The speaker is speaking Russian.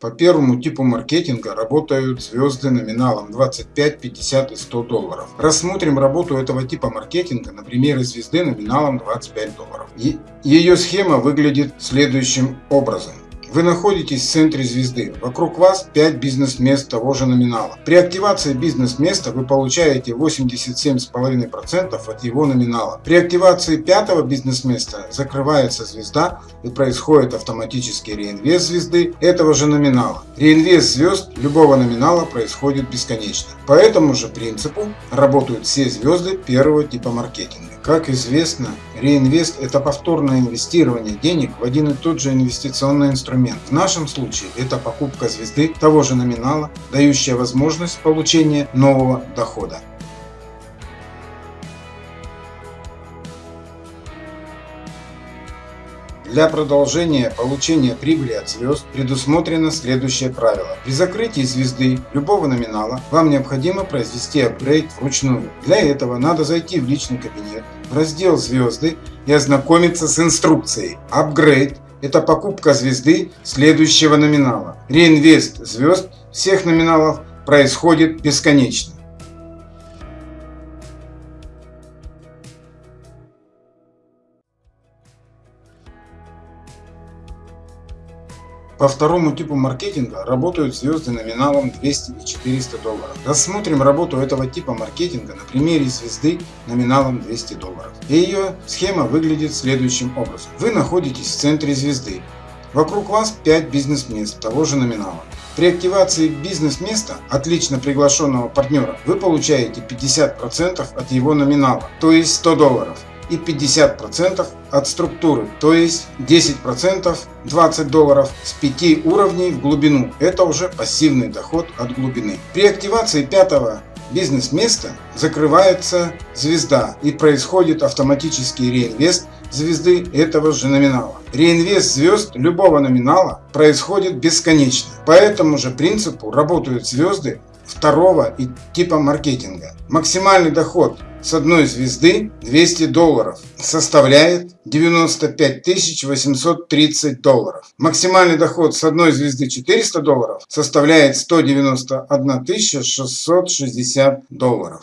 По первому типу маркетинга работают звезды номиналом 25, 50 и 100 долларов. Рассмотрим работу этого типа маркетинга на примере звезды номиналом 25 долларов. Ее схема выглядит следующим образом. Вы находитесь в центре звезды. Вокруг вас 5 бизнес-мест того же номинала. При активации бизнес-места вы получаете 87,5% от его номинала. При активации пятого бизнес-места закрывается звезда и происходит автоматический реинвест звезды этого же номинала. Реинвест звезд любого номинала происходит бесконечно. По этому же принципу работают все звезды первого типа маркетинга. Как известно, реинвест – это повторное инвестирование денег в один и тот же инвестиционный инструмент. В нашем случае это покупка звезды того же номинала, дающая возможность получения нового дохода. Для продолжения получения прибыли от звезд предусмотрено следующее правило. При закрытии звезды любого номинала вам необходимо произвести апгрейд вручную. Для этого надо зайти в личный кабинет, в раздел «Звезды» и ознакомиться с инструкцией. Апгрейд – это покупка звезды следующего номинала. Реинвест звезд всех номиналов происходит бесконечно. По второму типу маркетинга работают звезды номиналом 200 и 400 долларов. Рассмотрим работу этого типа маркетинга на примере звезды номиналом 200 долларов. И ее схема выглядит следующим образом. Вы находитесь в центре звезды. Вокруг вас 5 бизнес-мест того же номинала. При активации бизнес-места отлично приглашенного партнера вы получаете 50% от его номинала, то есть 100 долларов и 50% от структуры, то есть 10% 20 долларов с 5 уровней в глубину. Это уже пассивный доход от глубины. При активации пятого бизнес-места закрывается звезда и происходит автоматический реинвест звезды этого же номинала. Реинвест звезд любого номинала происходит бесконечно. По этому же принципу работают звезды второго и типа маркетинга. Максимальный доход с одной звезды 200 долларов составляет 95 830 долларов. Максимальный доход с одной звезды 400 долларов составляет 191 660 долларов.